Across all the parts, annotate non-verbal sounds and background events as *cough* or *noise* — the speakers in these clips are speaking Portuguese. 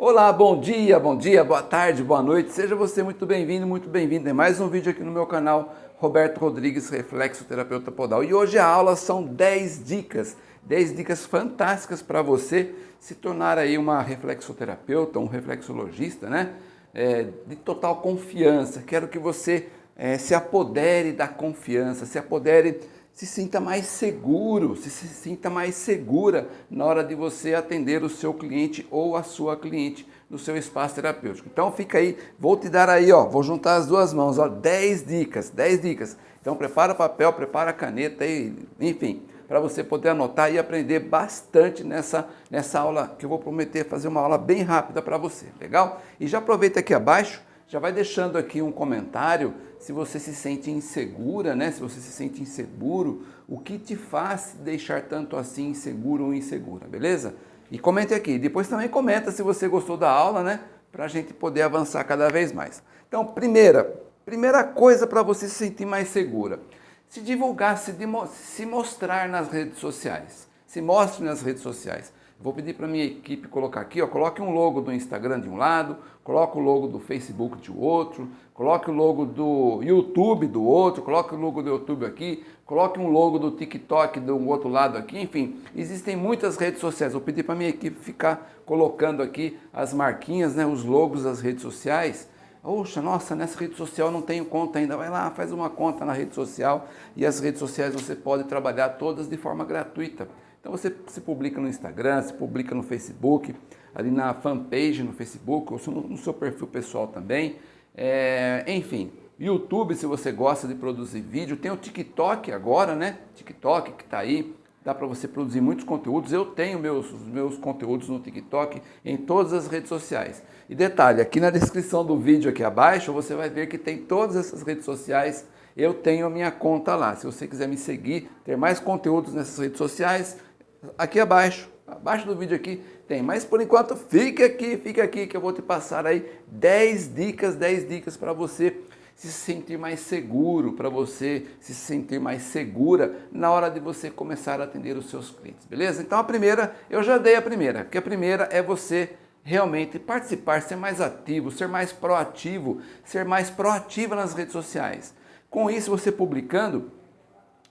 Olá, bom dia, bom dia, boa tarde, boa noite. Seja você muito bem-vindo, muito bem-vindo. É mais um vídeo aqui no meu canal, Roberto Rodrigues, Reflexoterapeuta Podal. E hoje a aula são 10 dicas, 10 dicas fantásticas para você se tornar aí uma reflexoterapeuta, um reflexologista, né? É, de total confiança. Quero que você é, se apodere da confiança, se apodere se sinta mais seguro, se, se sinta mais segura na hora de você atender o seu cliente ou a sua cliente no seu espaço terapêutico. Então fica aí, vou te dar aí, ó, vou juntar as duas mãos, ó, 10 dicas, 10 dicas. Então prepara papel, prepara caneta e, enfim, para você poder anotar e aprender bastante nessa, nessa aula que eu vou prometer fazer uma aula bem rápida para você, legal? E já aproveita aqui abaixo, já vai deixando aqui um comentário se você se sente insegura, né? se você se sente inseguro, o que te faz deixar tanto assim inseguro ou insegura, beleza? E comente aqui. Depois também comenta se você gostou da aula, né? Para a gente poder avançar cada vez mais. Então, primeira, primeira coisa para você se sentir mais segura. Se divulgar, se, se mostrar nas redes sociais. Se mostre nas redes sociais. Vou pedir para minha equipe colocar aqui, ó, coloque um logo do Instagram de um lado, coloque o logo do Facebook de outro, coloque o logo do YouTube do outro, coloque o logo do YouTube aqui, coloque um logo do TikTok do outro lado aqui, enfim, existem muitas redes sociais. Vou pedir para minha equipe ficar colocando aqui as marquinhas, né, os logos das redes sociais. Poxa, nossa, nessa rede social não tenho conta ainda. Vai lá, faz uma conta na rede social e as redes sociais você pode trabalhar todas de forma gratuita. Então você se publica no Instagram, se publica no Facebook, ali na fanpage no Facebook, ou no seu perfil pessoal também. É, enfim, YouTube, se você gosta de produzir vídeo, tem o TikTok agora, né? TikTok que está aí, dá para você produzir muitos conteúdos. Eu tenho meus, meus conteúdos no TikTok, em todas as redes sociais. E detalhe, aqui na descrição do vídeo aqui abaixo, você vai ver que tem todas essas redes sociais eu tenho a minha conta lá. Se você quiser me seguir, ter mais conteúdos nessas redes sociais, aqui abaixo, abaixo do vídeo aqui tem. Mas por enquanto fica aqui, fica aqui que eu vou te passar aí 10 dicas, 10 dicas para você se sentir mais seguro, para você se sentir mais segura na hora de você começar a atender os seus clientes, beleza? Então a primeira, eu já dei a primeira, que a primeira é você realmente participar, ser mais ativo, ser mais proativo, ser mais proativa nas redes sociais. Com isso, você publicando,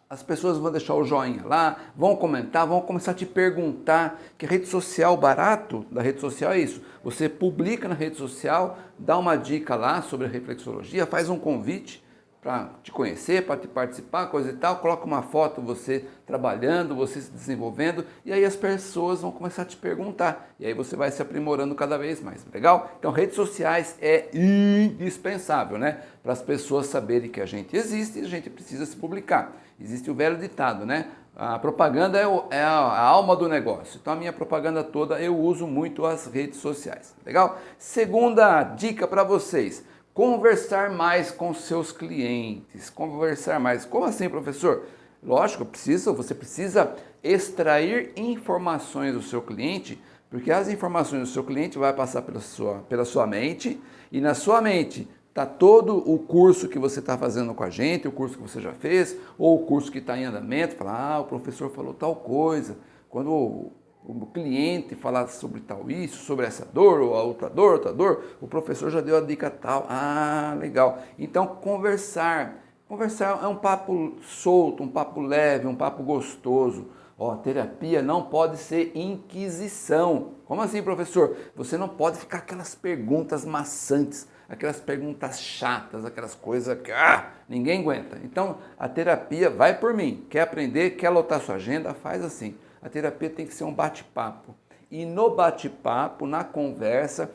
as pessoas vão deixar o joinha lá, vão comentar, vão começar a te perguntar, que rede social, barato da rede social é isso. Você publica na rede social, dá uma dica lá sobre a reflexologia, faz um convite para te conhecer, para te participar, coisa e tal, coloca uma foto você trabalhando, você se desenvolvendo, e aí as pessoas vão começar a te perguntar, e aí você vai se aprimorando cada vez mais, legal? Então redes sociais é indispensável, né? Para as pessoas saberem que a gente existe e a gente precisa se publicar. Existe o velho ditado, né? A propaganda é, é a, alma do negócio. Então a minha propaganda toda eu uso muito as redes sociais. Legal? Segunda dica para vocês. Conversar mais com seus clientes. Conversar mais. Como assim, professor? Lógico, precisa, você precisa extrair informações do seu cliente, porque as informações do seu cliente vai passar pela sua, pela sua mente e na sua mente Está todo o curso que você está fazendo com a gente, o curso que você já fez, ou o curso que está em andamento, fala, ah, o professor falou tal coisa. Quando o, o cliente falar sobre tal isso, sobre essa dor, ou a outra dor, outra dor, o professor já deu a dica tal. Ah, legal. Então, conversar. Conversar é um papo solto, um papo leve, um papo gostoso. Ó, terapia não pode ser inquisição. Como assim, professor? Você não pode ficar aquelas perguntas maçantes aquelas perguntas chatas, aquelas coisas que ah, ninguém aguenta. Então, a terapia vai por mim. Quer aprender, quer lotar sua agenda, faz assim. A terapia tem que ser um bate-papo. E no bate-papo, na conversa,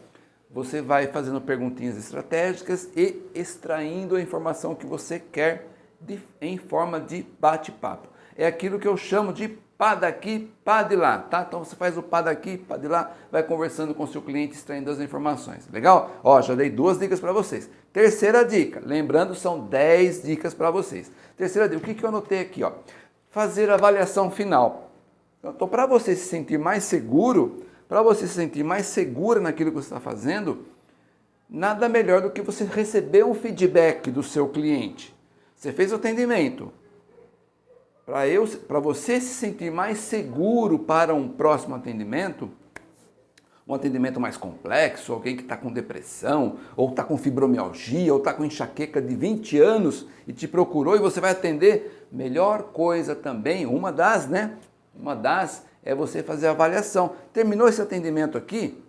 você vai fazendo perguntinhas estratégicas e extraindo a informação que você quer de, em forma de bate-papo. É aquilo que eu chamo de pá daqui, pá de lá, tá? Então você faz o pá daqui, pá de lá, vai conversando com o seu cliente, extraindo as informações. Legal? Ó, já dei duas dicas para vocês. Terceira dica, lembrando, são 10 dicas para vocês. Terceira dica, o que, que eu anotei aqui, ó? Fazer avaliação final. Então, para você se sentir mais seguro, para você se sentir mais segura naquilo que você está fazendo, nada melhor do que você receber um feedback do seu cliente. Você fez o atendimento, para eu, para você se sentir mais seguro para um próximo atendimento, um atendimento mais complexo, alguém que está com depressão, ou está com fibromialgia, ou está com enxaqueca de 20 anos e te procurou e você vai atender, melhor coisa também, uma das, né? Uma das é você fazer a avaliação. Terminou esse atendimento aqui?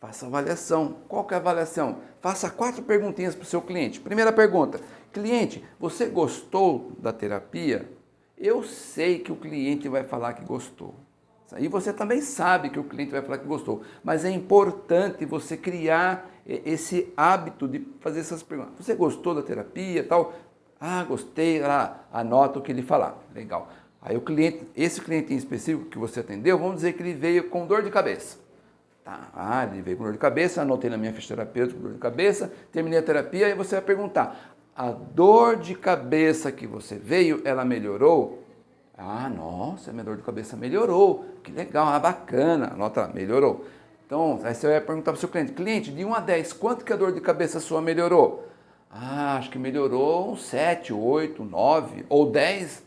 Faça avaliação. Qual que é a avaliação? Faça quatro perguntinhas para o seu cliente. Primeira pergunta, cliente, você gostou da terapia? Eu sei que o cliente vai falar que gostou. E você também sabe que o cliente vai falar que gostou, mas é importante você criar esse hábito de fazer essas perguntas. Você gostou da terapia tal? Ah, gostei, lá, anota o que ele falar. Legal. Aí o cliente, esse cliente em específico que você atendeu, vamos dizer que ele veio com dor de cabeça. Tá, ah, ele veio com dor de cabeça, anotei na minha ficha terapêutica dor de cabeça, terminei a terapia, aí você vai perguntar, a dor de cabeça que você veio, ela melhorou? Ah, nossa, minha dor de cabeça melhorou. Que legal, ah, bacana. Anota lá, melhorou. Então, aí você vai perguntar para o seu cliente, cliente, de 1 a 10, quanto que a dor de cabeça sua melhorou? Ah, acho que melhorou um 7, 8, 9 ou 10.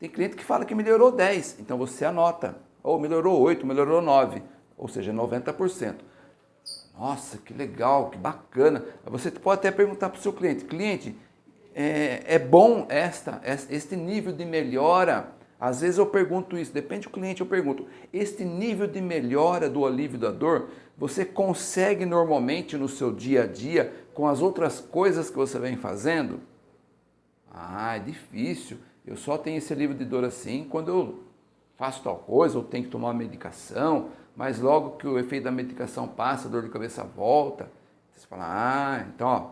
Tem cliente que fala que melhorou 10, então você anota. Ou melhorou 8, melhorou 9, ou seja, 90%. Nossa, que legal, que bacana. Você pode até perguntar para o seu cliente, cliente, é, é bom esta, este nível de melhora às vezes eu pergunto isso, depende do cliente, eu pergunto, este nível de melhora do alívio da dor, você consegue normalmente no seu dia a dia com as outras coisas que você vem fazendo? Ah, é difícil. Eu só tenho esse alívio de dor assim quando eu faço tal coisa ou tenho que tomar medicação, mas logo que o efeito da medicação passa, a dor de cabeça volta. Você fala, ah, então, ó,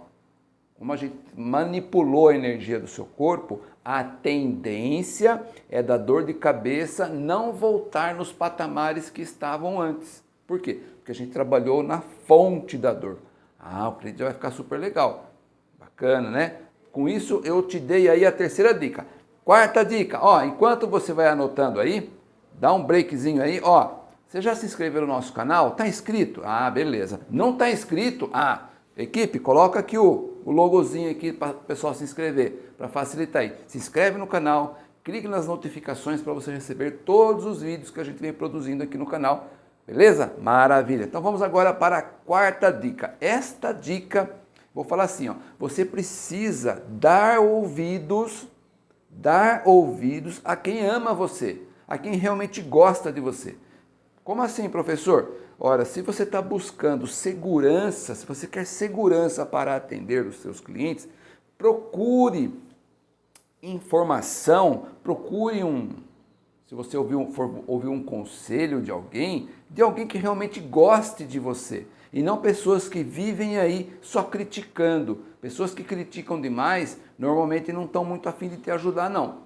como a gente manipulou a energia do seu corpo, a tendência é da dor de cabeça não voltar nos patamares que estavam antes. Por quê? Porque a gente trabalhou na fonte da dor. Ah, o cliente vai ficar super legal. Bacana, né? Com isso, eu te dei aí a terceira dica. Quarta dica, ó, enquanto você vai anotando aí, dá um breakzinho aí, ó. Você já se inscreveu no nosso canal? Tá inscrito? Ah, beleza. Não tá inscrito? Ah, equipe, coloca aqui o o logozinho aqui para o pessoal se inscrever, para facilitar aí. Se inscreve no canal, clique nas notificações para você receber todos os vídeos que a gente vem produzindo aqui no canal, beleza? Maravilha! Então vamos agora para a quarta dica. Esta dica, vou falar assim, ó, você precisa dar ouvidos, dar ouvidos a quem ama você, a quem realmente gosta de você. Como assim, professor? Ora, se você está buscando segurança, se você quer segurança para atender os seus clientes, procure informação, procure um, se você ouvir um, for um conselho de alguém, de alguém que realmente goste de você. E não pessoas que vivem aí só criticando. Pessoas que criticam demais, normalmente não estão muito afim de te ajudar não.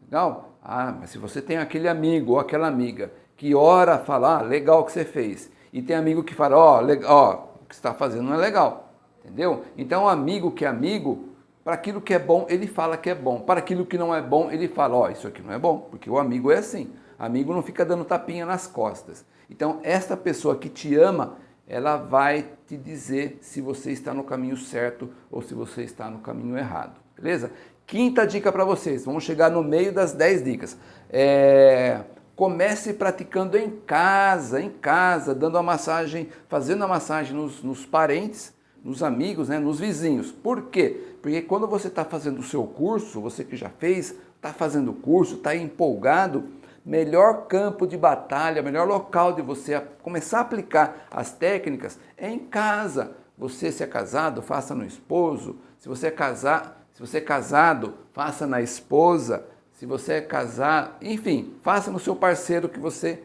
Legal? Ah, mas se você tem aquele amigo ou aquela amiga que ora fala, ah, legal o que você fez. E tem amigo que fala, ó, oh, oh, o que você está fazendo não é legal. Entendeu? Então, amigo que é amigo, para aquilo que é bom, ele fala que é bom. Para aquilo que não é bom, ele fala, ó, oh, isso aqui não é bom. Porque o amigo é assim. Amigo não fica dando tapinha nas costas. Então, esta pessoa que te ama, ela vai te dizer se você está no caminho certo ou se você está no caminho errado. Beleza? Quinta dica para vocês. Vamos chegar no meio das 10 dicas. É... Comece praticando em casa, em casa, dando a massagem, fazendo a massagem nos, nos parentes, nos amigos, né, nos vizinhos. Por quê? Porque quando você está fazendo o seu curso, você que já fez, está fazendo o curso, está empolgado, melhor campo de batalha, melhor local de você começar a aplicar as técnicas é em casa. Você se é casado, faça no esposo. Se você é casar, se você é casado, faça na esposa se você é casado, enfim, faça no seu parceiro que você,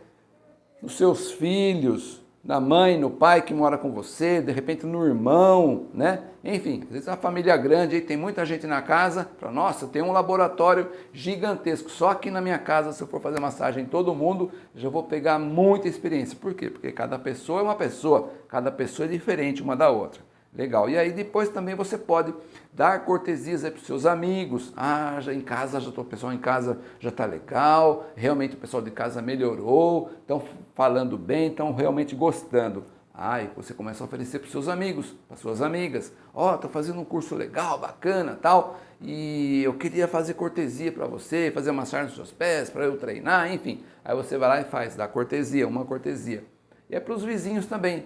nos seus filhos, na mãe, no pai que mora com você, de repente no irmão, né? Enfim, às vezes a família grande, aí tem muita gente na casa, para nossa, tem um laboratório gigantesco, só aqui na minha casa, se eu for fazer massagem em todo mundo, já vou pegar muita experiência. Por quê? Porque cada pessoa é uma pessoa, cada pessoa é diferente uma da outra. Legal. E aí depois também você pode dar cortesias para os seus amigos. Ah, já em casa, já tô, o pessoal em casa já está legal, realmente o pessoal de casa melhorou, estão falando bem, estão realmente gostando. Aí você começa a oferecer para os seus amigos, para suas amigas. Ó, oh, estou fazendo um curso legal, bacana, tal, e eu queria fazer cortesia para você, fazer massagem nos seus pés, para eu treinar, enfim. Aí você vai lá e faz, dá cortesia, uma cortesia. E é para os vizinhos também.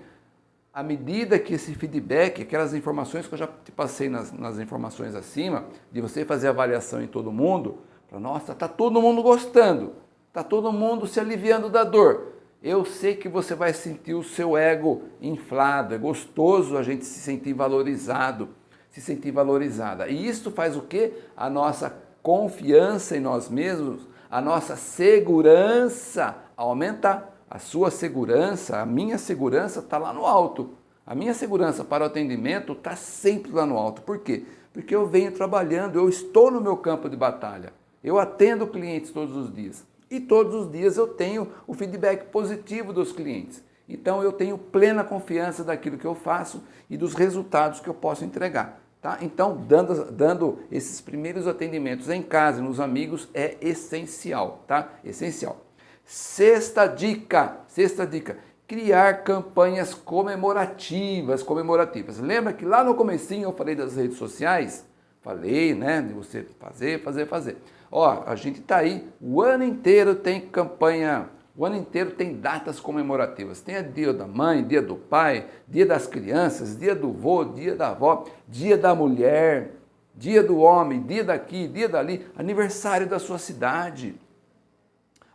À medida que esse feedback, aquelas informações que eu já te passei nas, nas informações acima, de você fazer avaliação em todo mundo, para nossa, está todo mundo gostando, está todo mundo se aliviando da dor. Eu sei que você vai sentir o seu ego inflado, é gostoso a gente se sentir valorizado, se sentir valorizada. E isso faz o quê? A nossa confiança em nós mesmos, a nossa segurança aumentar. A sua segurança, a minha segurança está lá no alto. A minha segurança para o atendimento está sempre lá no alto. Por quê? Porque eu venho trabalhando, eu estou no meu campo de batalha. Eu atendo clientes todos os dias. E todos os dias eu tenho o feedback positivo dos clientes. Então eu tenho plena confiança daquilo que eu faço e dos resultados que eu posso entregar. Tá? Então, dando, dando esses primeiros atendimentos em casa nos amigos é essencial, tá? Essencial. Sexta dica, sexta dica, criar campanhas comemorativas, comemorativas. Lembra que lá no comecinho eu falei das redes sociais? Falei, né, de você fazer, fazer, fazer. Ó, a gente tá aí, o ano inteiro tem campanha o ano inteiro tem datas comemorativas. Tem dia da mãe, dia do pai, dia das crianças, dia do vô, dia da avó, dia da mulher, dia do homem, dia daqui, dia dali, aniversário da sua cidade,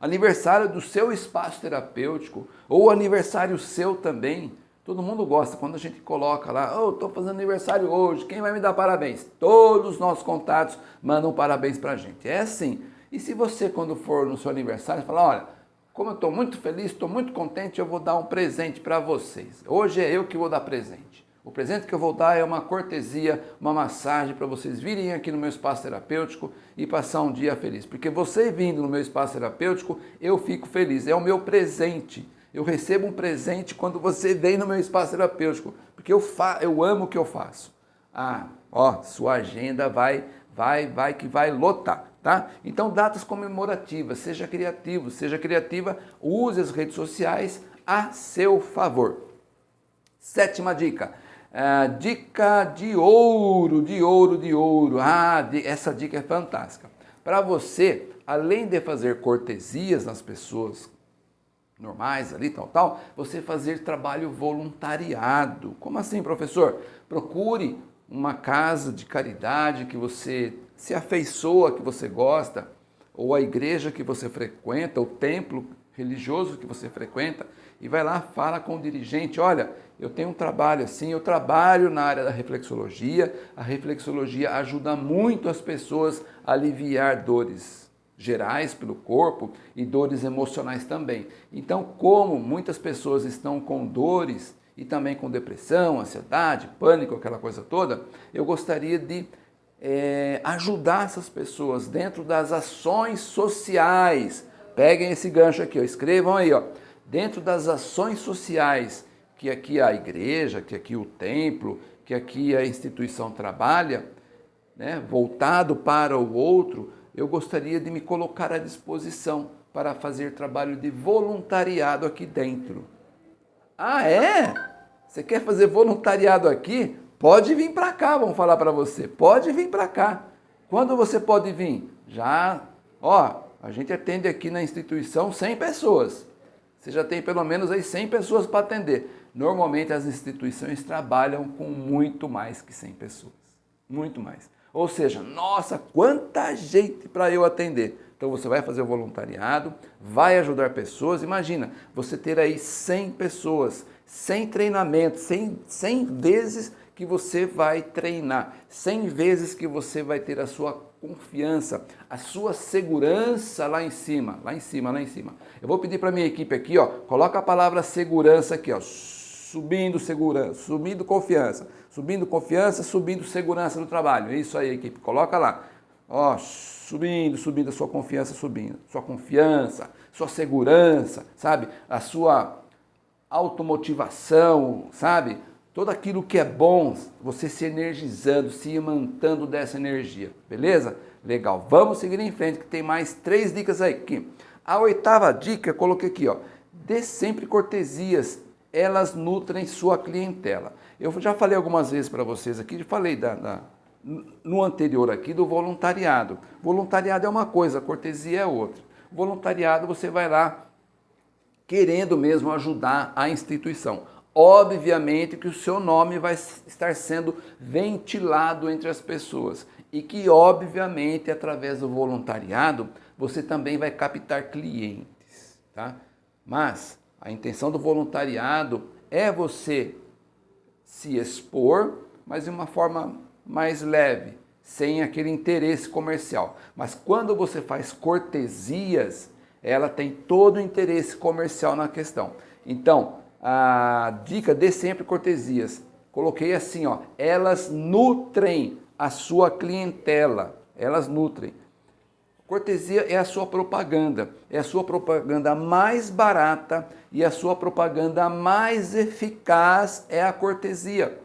aniversário do seu espaço terapêutico, ou aniversário seu também. Todo mundo gosta quando a gente coloca lá, oh, estou fazendo aniversário hoje, quem vai me dar parabéns? Todos os nossos contatos mandam parabéns para a gente. É assim. E se você, quando for no seu aniversário, falar, olha, como eu estou muito feliz, estou muito contente, eu vou dar um presente para vocês. Hoje é eu que vou dar presente. O presente que eu vou dar é uma cortesia, uma massagem para vocês virem aqui no meu espaço terapêutico e passar um dia feliz. Porque você vindo no meu espaço terapêutico, eu fico feliz. É o meu presente. Eu recebo um presente quando você vem no meu espaço terapêutico, porque eu, fa eu amo o que eu faço. Ah, ó, sua agenda vai, vai, vai que vai lotar. Tá? Então, datas comemorativas, seja criativo, seja criativa, use as redes sociais a seu favor. Sétima dica, uh, dica de ouro, de ouro, de ouro. Ah, essa dica é fantástica. Para você, além de fazer cortesias nas pessoas normais ali, tal, tal, você fazer trabalho voluntariado. Como assim, professor? Procure uma casa de caridade que você se afeiçoa, que você gosta, ou a igreja que você frequenta, o templo religioso que você frequenta, e vai lá, fala com o dirigente, olha, eu tenho um trabalho assim, eu trabalho na área da reflexologia, a reflexologia ajuda muito as pessoas a aliviar dores gerais pelo corpo e dores emocionais também. Então, como muitas pessoas estão com dores e também com depressão, ansiedade, pânico, aquela coisa toda, eu gostaria de é, ajudar essas pessoas dentro das ações sociais. Peguem esse gancho aqui, ó, escrevam aí, ó, dentro das ações sociais que aqui a igreja, que aqui o templo, que aqui a instituição trabalha, né, voltado para o outro, eu gostaria de me colocar à disposição para fazer trabalho de voluntariado aqui dentro. Ah, é? Você quer fazer voluntariado aqui? Pode vir para cá, vamos falar para você. Pode vir para cá. Quando você pode vir? Já, ó, a gente atende aqui na instituição 100 pessoas. Você já tem pelo menos aí 100 pessoas para atender. Normalmente as instituições trabalham com muito mais que 100 pessoas. Muito mais. Ou seja, nossa, quanta gente para eu atender. Então você vai fazer o voluntariado, vai ajudar pessoas. Imagina, você ter aí 100 pessoas, 100 treinamentos, 100, 100 vezes que você vai treinar, 100 vezes que você vai ter a sua confiança, a sua segurança lá em cima, lá em cima, lá em cima. Eu vou pedir para minha equipe aqui, ó, coloca a palavra segurança aqui, ó, subindo segurança, subindo confiança, subindo confiança, subindo segurança no trabalho. É isso aí, equipe, coloca lá. Ó, subindo, subindo a sua confiança, subindo. Sua confiança, sua segurança, sabe? A sua automotivação, sabe? Tudo aquilo que é bom, você se energizando, se imantando dessa energia, beleza? Legal, vamos seguir em frente que tem mais três dicas aí. Aqui. A oitava dica, eu coloquei aqui, ó, dê sempre cortesias, elas nutrem sua clientela. Eu já falei algumas vezes para vocês aqui, falei da, da, no anterior aqui do voluntariado. Voluntariado é uma coisa, cortesia é outra. Voluntariado você vai lá querendo mesmo ajudar a instituição. Obviamente que o seu nome vai estar sendo ventilado entre as pessoas e que, obviamente, através do voluntariado, você também vai captar clientes, tá? Mas a intenção do voluntariado é você se expor, mas de uma forma mais leve, sem aquele interesse comercial. Mas quando você faz cortesias, ela tem todo o interesse comercial na questão. Então, a dica dê sempre cortesias. Coloquei assim, ó, elas nutrem a sua clientela, elas nutrem. Cortesia é a sua propaganda, é a sua propaganda mais barata e a sua propaganda mais eficaz é a cortesia.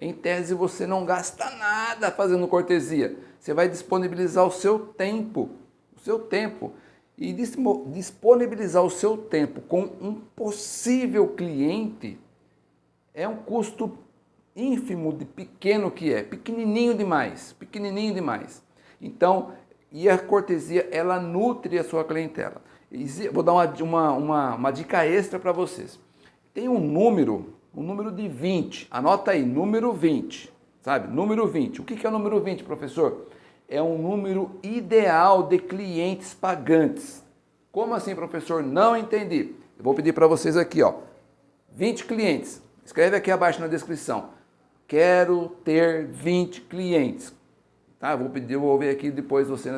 Em tese, você não gasta nada fazendo cortesia. Você vai disponibilizar o seu tempo, o seu tempo. E disponibilizar o seu tempo com um possível cliente é um custo ínfimo de pequeno que é, pequenininho demais, pequenininho demais. Então, e a cortesia, ela nutre a sua clientela. Vou dar uma, uma, uma, uma dica extra para vocês. Tem um número o número de 20. Anota aí, número 20, sabe? Número 20. O que é o número 20, professor? É um número ideal de clientes pagantes. Como assim, professor? Não entendi. Eu vou pedir para vocês aqui, ó. 20 clientes. Escreve aqui abaixo na descrição. Quero ter 20 clientes. Tá? Vou pedir, eu vou ver aqui depois você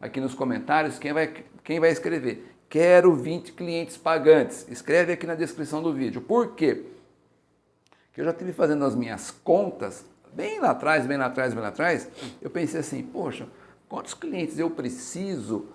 aqui nos comentários quem vai, quem vai escrever. Quero 20 clientes pagantes. Escreve aqui na descrição do vídeo. Por quê? que eu já estive fazendo as minhas contas, bem lá atrás, bem lá atrás, bem lá atrás, eu pensei assim, poxa, quantos clientes eu preciso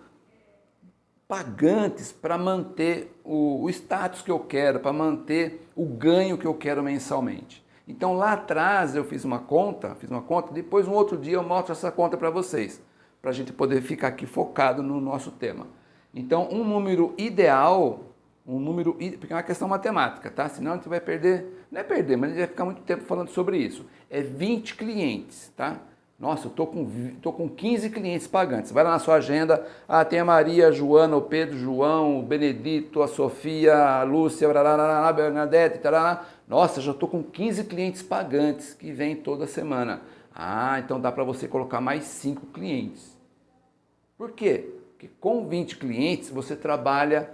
pagantes para manter o, o, status que eu quero, para manter o ganho que eu quero mensalmente. Então lá atrás eu fiz uma conta, fiz uma conta, depois um outro dia eu mostro essa conta para vocês, para a gente poder ficar aqui focado no nosso tema. Então um número ideal um número, porque é uma questão matemática, tá? Senão a gente vai perder, não é perder, mas a gente vai ficar muito tempo falando sobre isso. É 20 clientes, tá? Nossa, eu tô com, tô com 15 clientes pagantes. Vai lá na sua agenda, ah, tem a Maria, a Joana, o Pedro, João, o Benedito, a Sofia, a Lúcia, a Bernadette, tarará. Nossa, já tô com 15 clientes pagantes que vêm toda semana. Ah, então dá para você colocar mais 5 clientes. Por quê? Porque com 20 clientes você trabalha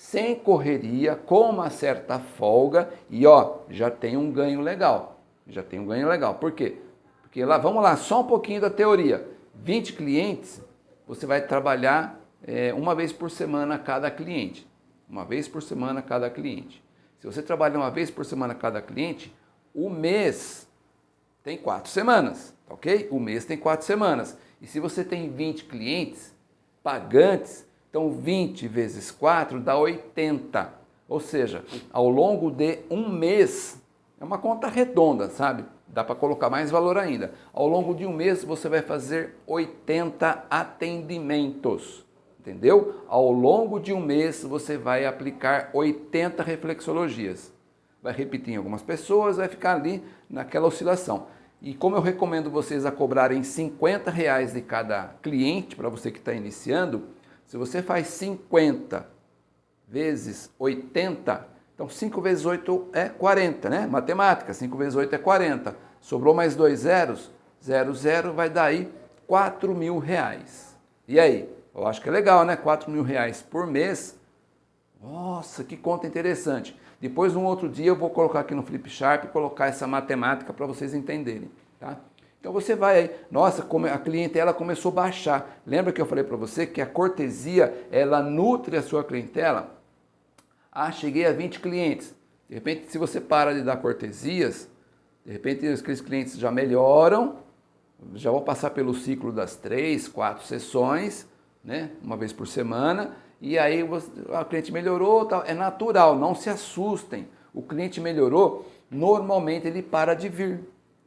sem correria, com uma certa folga e ó, já tem um ganho legal. Já tem um ganho legal. Por quê? Porque lá, vamos lá, só um pouquinho da teoria. 20 clientes, você vai trabalhar é, uma vez por semana cada cliente. Uma vez por semana cada cliente. Se você trabalha uma vez por semana cada cliente, o mês tem quatro semanas, ok? O mês tem quatro semanas. E se você tem 20 clientes pagantes, então 20 vezes 4 dá 80. Ou seja, ao longo de um mês, é uma conta redonda, sabe? Dá para colocar mais valor ainda. Ao longo de um mês você vai fazer 80 atendimentos. Entendeu? Ao longo de um mês você vai aplicar 80 reflexologias. Vai repetir em algumas pessoas, vai ficar ali naquela oscilação. E como eu recomendo vocês a cobrarem 50 reais de cada cliente, para você que está iniciando, se você faz 50 vezes 80, então 5 vezes 8 é 40, né? Matemática, 5 vezes 8 é 40. Sobrou mais dois zeros, 0, 0 vai dar aí 4 mil reais. E aí? Eu acho que é legal, né? 4 mil reais por mês. Nossa, que conta interessante. Depois, um outro dia, eu vou colocar aqui no Flip Sharp colocar essa matemática para vocês entenderem. Tá? Então você vai aí, nossa, a clientela começou a baixar. Lembra que eu falei para você que a cortesia, ela nutre a sua clientela? Ah, cheguei a 20 clientes. De repente, se você para de dar cortesias, de repente aqueles clientes já melhoram, já vão passar pelo ciclo das três, quatro sessões, né, uma vez por semana, e aí você, a cliente melhorou, é natural, não se assustem. O cliente melhorou, normalmente ele para de vir.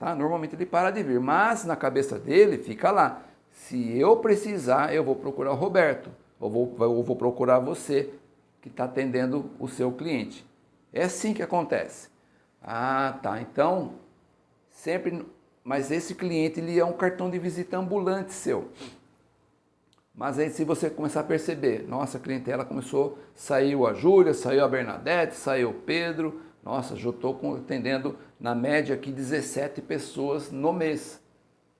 Tá? Normalmente ele para de vir, mas na cabeça dele fica lá. Se eu precisar, eu vou procurar o Roberto, ou vou, vou procurar você que está atendendo o seu cliente. É assim que acontece. Ah, tá. Então, sempre... Mas esse cliente ele é um cartão de visita ambulante seu. Mas aí se você começar a perceber, nossa, a clientela começou, saiu a Júlia, saiu a Bernadette, saiu o Pedro, nossa, já estou atendendo na média aqui 17 pessoas no mês.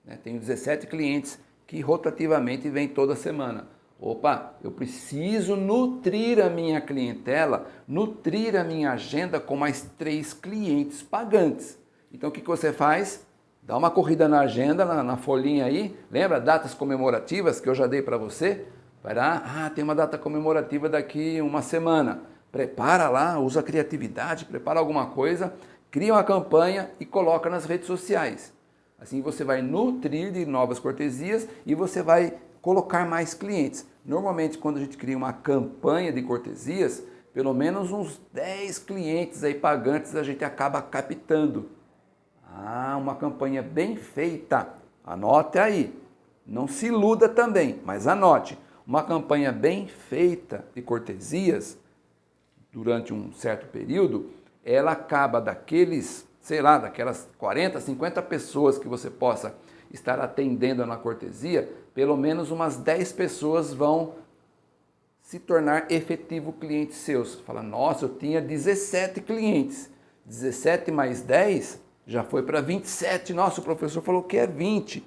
Né? Tenho 17 clientes que rotativamente vêm toda semana. Opa, eu preciso nutrir a minha clientela, nutrir a minha agenda com mais três clientes pagantes. Então o que, que você faz? Dá uma corrida na agenda, na, na folhinha aí, lembra datas comemorativas que eu já dei para você? Vai lá, ah, tem uma data comemorativa daqui uma semana. Prepara lá, usa criatividade, prepara alguma coisa, cria uma campanha e coloca nas redes sociais. Assim você vai nutrir de novas cortesias e você vai colocar mais clientes. Normalmente quando a gente cria uma campanha de cortesias, pelo menos uns 10 clientes aí pagantes a gente acaba captando. Ah, uma campanha bem feita. Anote aí. Não se iluda também, mas anote. Uma campanha bem feita de cortesias, durante um certo período, ela acaba daqueles, sei lá, daquelas 40, 50 pessoas que você possa estar atendendo na cortesia, pelo menos umas 10 pessoas vão se tornar efetivo clientes seus. Fala, nossa, eu tinha 17 clientes. 17 mais 10 já foi para 27. Nossa, o professor falou que é 20.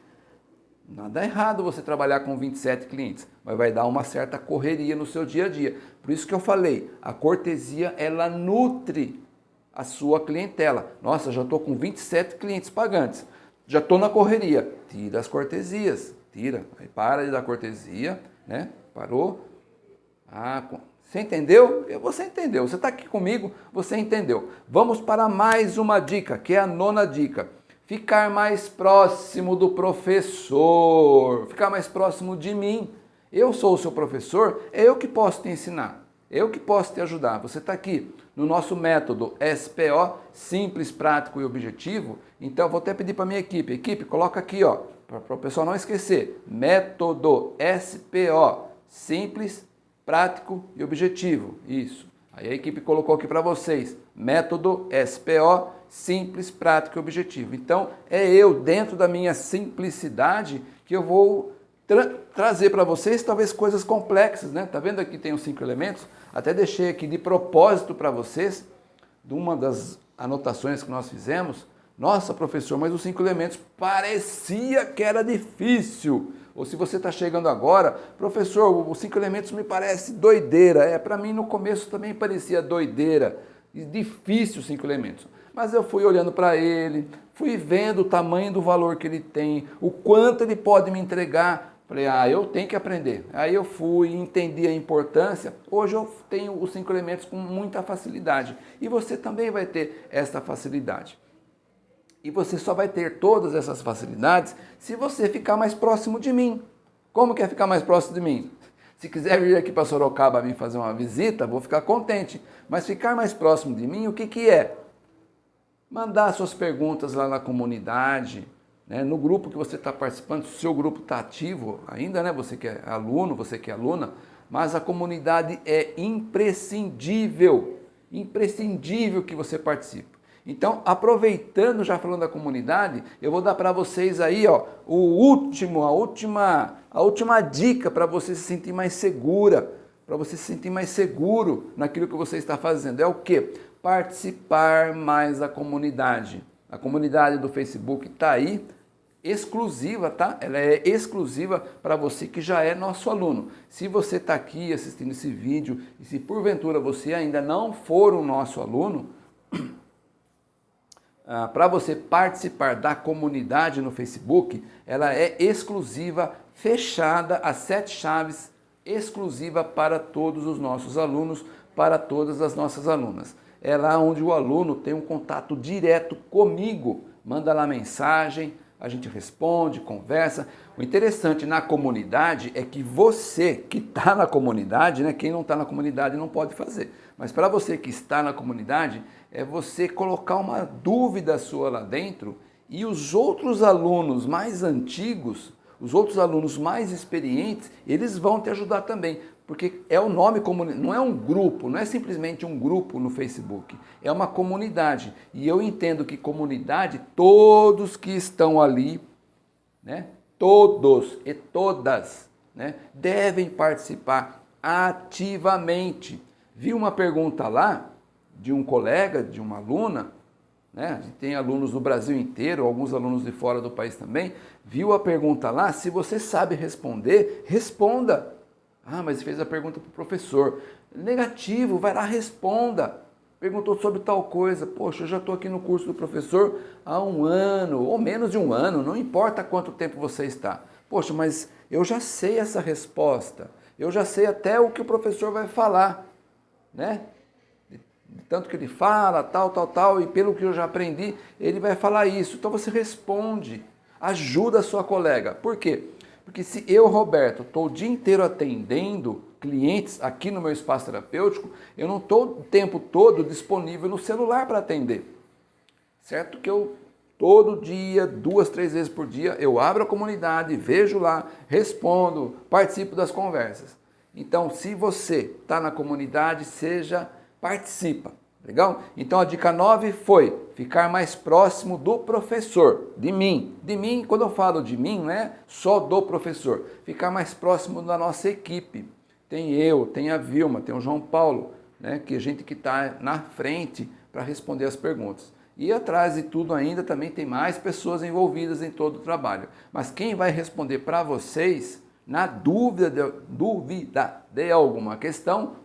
Nada errado você trabalhar com 27 clientes, mas vai dar uma certa correria no seu dia a dia. Por isso que eu falei, a cortesia ela nutre a sua clientela. Nossa, já estou com 27 clientes pagantes, já estou na correria. Tira as cortesias, tira. Aí para de dar cortesia, né? Parou? Ah, você entendeu? Você entendeu. Você está aqui comigo, você entendeu. Vamos para mais uma dica, que é a nona dica. Ficar mais próximo do professor, ficar mais próximo de mim. Eu sou o seu professor, é eu que posso te ensinar, é eu que posso te ajudar. Você está aqui no nosso método SPO, simples, prático e objetivo. Então vou até pedir para a minha equipe, equipe, coloca aqui, ó, para o pessoal não esquecer, método SPO, simples, prático e objetivo. Isso. Aí a equipe colocou aqui para vocês, método SPO, simples, prático e objetivo. Então, é eu, dentro da minha simplicidade, que eu vou tra trazer para vocês talvez coisas complexas, né? Tá vendo aqui tem os cinco elementos? Até deixei aqui de propósito para vocês, de uma das anotações que nós fizemos. Nossa, professor, mas os cinco elementos parecia que era difícil. Ou se você está chegando agora, professor, os cinco elementos me parece doideira. É, para mim no começo também parecia doideira, difícil os cinco elementos. Mas eu fui olhando para ele, fui vendo o tamanho do valor que ele tem, o quanto ele pode me entregar. Falei, ah, eu tenho que aprender. Aí eu fui, entendi a importância. Hoje eu tenho os cinco elementos com muita facilidade. E você também vai ter essa facilidade. E você só vai ter todas essas facilidades se você ficar mais próximo de mim. Como que é ficar mais próximo de mim? Se quiser vir aqui para Sorocaba me fazer uma visita, vou ficar contente. Mas ficar mais próximo de mim, o que, que é? Mandar suas perguntas lá na comunidade, né? no grupo que você está participando, se o seu grupo está ativo ainda, né? você que é aluno, você que é aluna, mas a comunidade é imprescindível, imprescindível que você participe. Então, aproveitando, já falando da comunidade, eu vou dar para vocês aí, ó, o último, a última, a última dica para você se sentir mais segura, para você se sentir mais seguro naquilo que você está fazendo. É o quê? Participar mais da comunidade. A comunidade do Facebook está aí, exclusiva, tá? Ela é exclusiva para você que já é nosso aluno. Se você está aqui assistindo esse vídeo e se porventura você ainda não for o nosso aluno, *clears throat* ah, para você participar da comunidade no Facebook, ela é exclusiva, fechada, as sete chaves, exclusiva para todos os nossos alunos, para todas as nossas alunas. É lá onde o aluno tem um contato direto comigo, manda lá mensagem, a gente responde, conversa. O interessante na comunidade é que você que está na comunidade, né, quem não está na comunidade não pode fazer, mas para você que está na comunidade, é você colocar uma dúvida sua lá dentro e os outros alunos mais antigos, os outros alunos mais experientes, eles vão te ajudar também. Porque é o nome, não é um grupo, não é simplesmente um grupo no Facebook, é uma comunidade. E eu entendo que comunidade, todos que estão ali, né, todos e todas, né, devem participar ativamente. Vi uma pergunta lá de um colega, de uma aluna, né? a gente tem alunos do Brasil inteiro, alguns alunos de fora do país também, viu a pergunta lá, se você sabe responder, responda. Ah, mas fez a pergunta para o professor. Negativo, vai lá, responda. Perguntou sobre tal coisa. Poxa, eu já estou aqui no curso do professor há um ano, ou menos de um ano, não importa quanto tempo você está. Poxa, mas eu já sei essa resposta. Eu já sei até o que o professor vai falar, né? Tanto que ele fala, tal, tal, tal, e pelo que eu já aprendi, ele vai falar isso. Então você responde, ajuda a sua colega. Por quê? Porque se eu, Roberto, estou o dia inteiro atendendo clientes aqui no meu espaço terapêutico, eu não estou o tempo todo disponível no celular para atender. Certo que eu Todo dia, duas, três vezes por dia, eu abro a comunidade, vejo lá, respondo, participo das conversas. Então, se você está na comunidade, seja, participa. Legal? Então a dica 9 foi ficar mais próximo do professor, de mim. De mim, quando eu falo de mim, não é só do professor. Ficar mais próximo da nossa equipe. Tem eu, tem a Vilma, tem o João Paulo, né, que é a gente que está na frente para responder as perguntas. E atrás de tudo ainda também tem mais pessoas envolvidas em todo o trabalho. Mas quem vai responder para vocês, na dúvida de, dúvida de alguma questão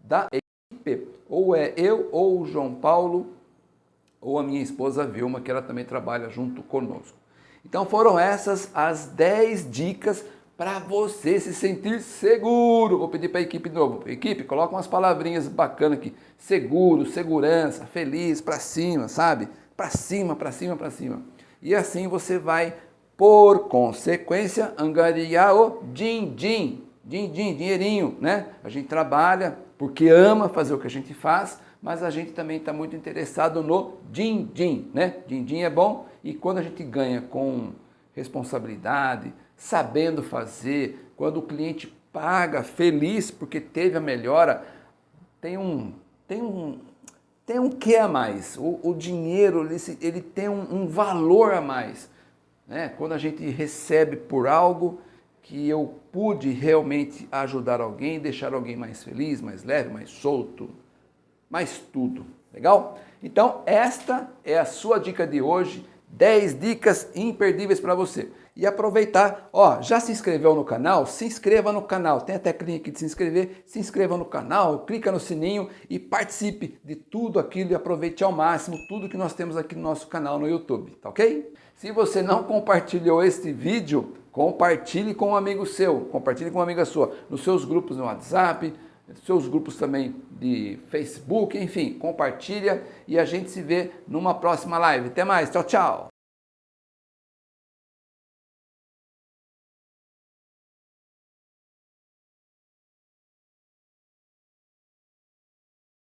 da equipe, ou é eu ou o João Paulo, ou a minha esposa Vilma, que ela também trabalha junto conosco. Então foram essas as 10 dicas para você se sentir seguro. Vou pedir para a equipe de novo. Equipe, coloca umas palavrinhas bacanas aqui. Seguro, segurança, feliz, para cima, sabe? Para cima, para cima, para cima. E assim você vai, por consequência, angariar o din-din. Din-din, dinheirinho, né? A gente trabalha porque ama fazer o que a gente faz, mas a gente também está muito interessado no din-din, né? Din-din é bom e quando a gente ganha com responsabilidade, sabendo fazer, quando o cliente paga feliz porque teve a melhora, tem um, tem um, tem um que a mais. O, o dinheiro ele, ele tem um, um, valor a mais. Né? Quando a gente recebe por algo que eu pude realmente ajudar alguém, deixar alguém mais feliz, mais leve, mais solto, mais tudo. Legal? Então, esta é a sua dica de hoje. 10 dicas imperdíveis para você e aproveitar, ó, já se inscreveu no canal? Se inscreva no canal, tem a teclinha aqui de se inscrever, se inscreva no canal, clica no sininho e participe de tudo aquilo e aproveite ao máximo tudo que nós temos aqui no nosso canal no YouTube, tá ok? Se você não compartilhou este vídeo, compartilhe com um amigo seu, compartilhe com uma amiga sua, nos seus grupos no WhatsApp, seus grupos também de Facebook, enfim, compartilha e a gente se vê numa próxima live. Até mais, tchau, tchau!